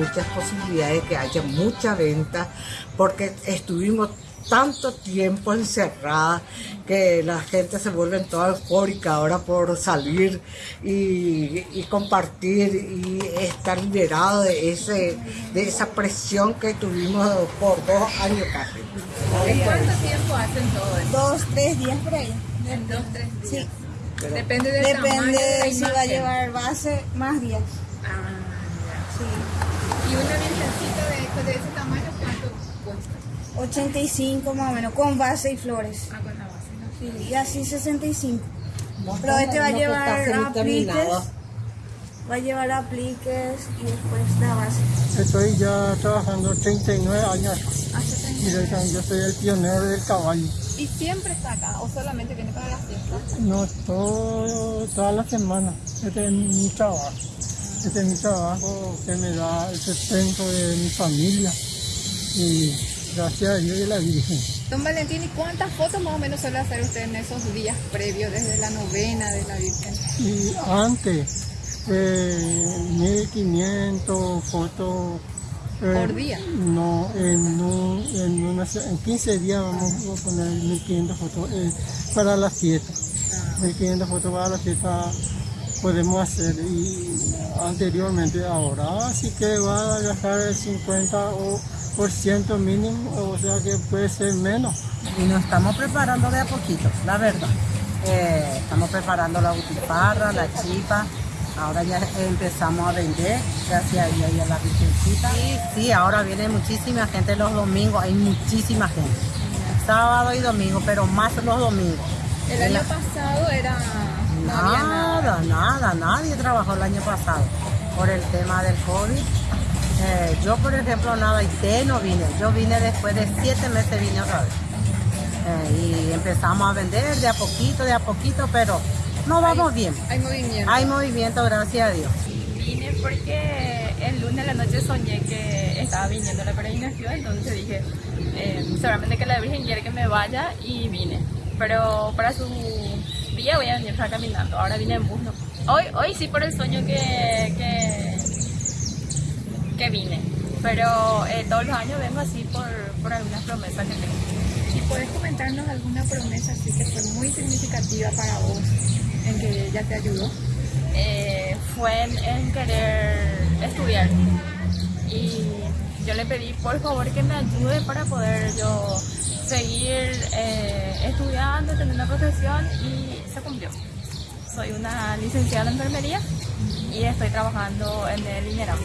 muchas posibilidades de que haya mucha venta porque estuvimos tanto tiempo encerrada que la gente se vuelve toda eufórica ahora por salir y, compartir y estar liberado de, ese, de esa presión que tuvimos por dos años casi. ¿En cuánto tiempo hacen todo esto? Dos, tres días por ahí. En dos, tres días. Sí. Depende del Depende de si va a llevar base, más días. Ah, Sí. ¿Y una virgencita de, de ese tamaño cuánto cuesta? 85 más o menos, con base y flores. Ah, con la base, ¿no? Sí, y así 65. No Pero este va a llevar apliques. Va a llevar apliques y después la base. Estoy ya trabajando 39 años. Hace 30 Y yo yo soy el pionero del caballo. ¿Y siempre está acá o solamente viene para las fiestas? No, todo, toda la semana. Este es mi trabajo. Este es mi trabajo que me da el sustento de mi familia. Y gracias a Dios y a la Virgen. Don Valentín, ¿y cuántas fotos más o menos suele hacer usted en esos días previos, desde la novena de la Virgen? Y antes, eh, 1500 fotos. eh, ¿Por día? No, en, un- en, una en 15 días vamos a poner 1500 fotos eh, para la fiesta. 1500 fotos para la fiesta podemos hacer y anteriormente ahora sí que va a gastar el 50 o por ciento mínimo, o sea que puede ser menos. y nos estamos preparando de a poquito, la verdad. Eh, estamos preparando la butifarra, la chipa. Ahora ya empezamos a vender, gracias a Dios y a la Virgencita. Sí, sí, ahora viene muchísima gente los domingos, hay muchísima gente. Sábado y domingo, pero más los domingos. El año pasado era... No había nada. Nadie trabajó el año pasado por el tema del COVID. Eh, yo, por ejemplo, nada, y no vine. Yo vine después de siete meses, vine otra vez. Eh, y empezamos a vender de a poquito, de a poquito, pero no vamos bien. Hay movimiento. Hay movimiento, gracias a Dios. Vine porque el lunes a la noche soñé que estaba viniendo la peregrinación, entonces dije, eh, seguramente que la Virgen quiere que me vaya y vine. Pero para su día voy a venir acá caminando, ahora vine en bus. ¿no? Hoy, hoy sí por el sueño que, que, que vine, pero eh, todos los años vengo así por, por algunas promesas que tengo. ¿Y puedes comentarnos alguna promesa así que fue muy significativa para vos, en que ella te ayudó? eh, fue en, en querer estudiar. Y yo le pedí por favor que me ayude para poder yo seguir eh, estudiando, tener una profesión y se cumplió. Soy una licenciada en enfermería y estoy trabajando en el INERAM.